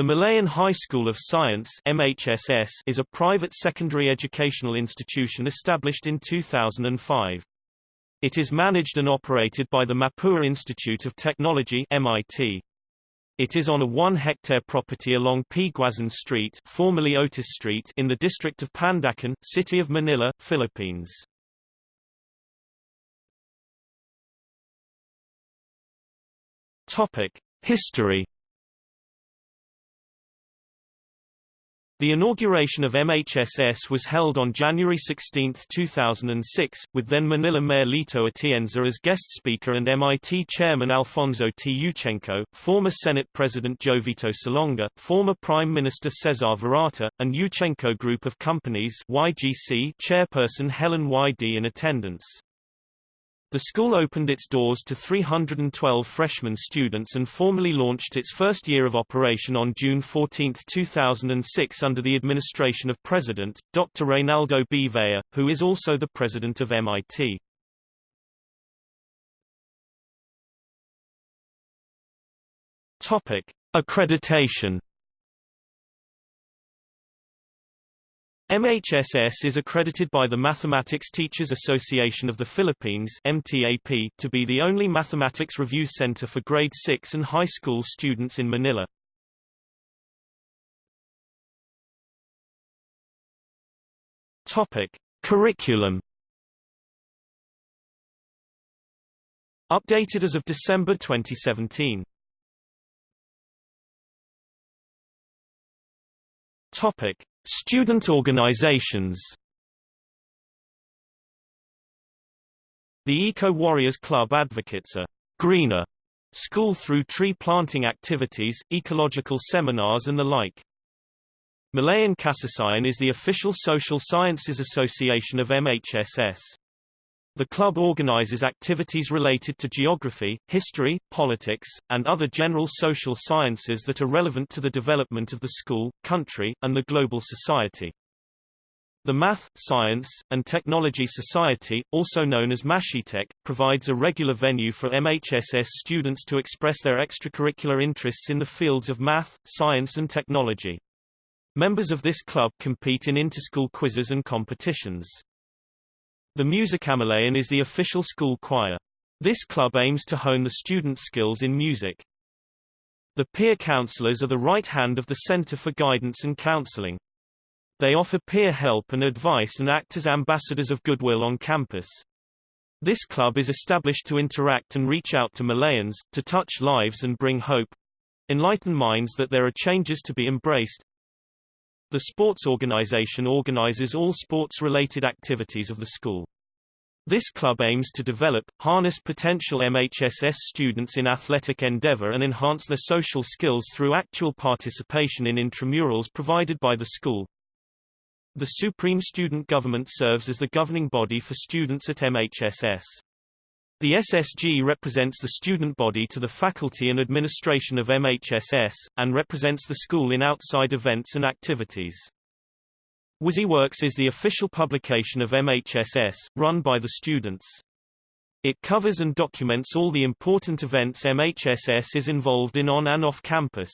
The Malayan High School of Science MHSS is a private secondary educational institution established in 2005. It is managed and operated by the Mapua Institute of Technology MIT. It is on a 1-hectare property along P. Guazon Street, formerly Otis Street in the district of Pandacan, City of Manila, Philippines. Topic: History The inauguration of MHSS was held on January 16, 2006, with then Manila Mayor Lito Atienza as guest speaker and MIT Chairman Alfonso T. Yuchengco, former Senate President Jovito Salonga, former Prime Minister Cesar Virata, and Yuchengco Group of Companies YGC Chairperson Helen Y. Dee in attendance. The school opened its doors to 312 freshman students and formally launched its first year of operation on June 14, 2006 under the administration of President, Dr. Reynaldo B. Vea, who is also the president of MIT. Topic. Accreditation MHSS is accredited by the Mathematics Teachers Association of the Philippines MTAP to be the only mathematics review center for grade 6 and high school students in Manila. Topic: Curriculum Updated as of December 2017. Topic: Student organizations The Eco Warriors Club advocates a greener school through tree planting activities, ecological seminars and the like. Malayan Kasaysayan is the official social sciences association of MHSS. The club organizes activities related to geography, history, politics, and other general social sciences that are relevant to the development of the school, country, and the global society. The Math, Science, and Technology Society, also known as Mashitech, provides a regular venue for MHSS students to express their extracurricular interests in the fields of math, science and technology. Members of this club compete in interschool quizzes and competitions. The Musikamalayan is the official school choir. This club aims to hone the students' skills in music. The peer counselors are the right hand of the Center for Guidance and Counseling. They offer peer help and advice and act as ambassadors of goodwill on campus. This club is established to interact and reach out to Malayans, to touch lives and bring hope. Enlighten minds that there are changes to be embraced, the sports organization organizes all sports-related activities of the school. This club aims to develop, harness potential MHSS students in athletic endeavor and enhance their social skills through actual participation in intramurals provided by the school. The Supreme Student Government serves as the governing body for students at MHSS. The SSG represents the student body to the faculty and administration of MHSS, and represents the school in outside events and activities. WYSIWorks is the official publication of MHSS, run by the students. It covers and documents all the important events MHSS is involved in on and off campus.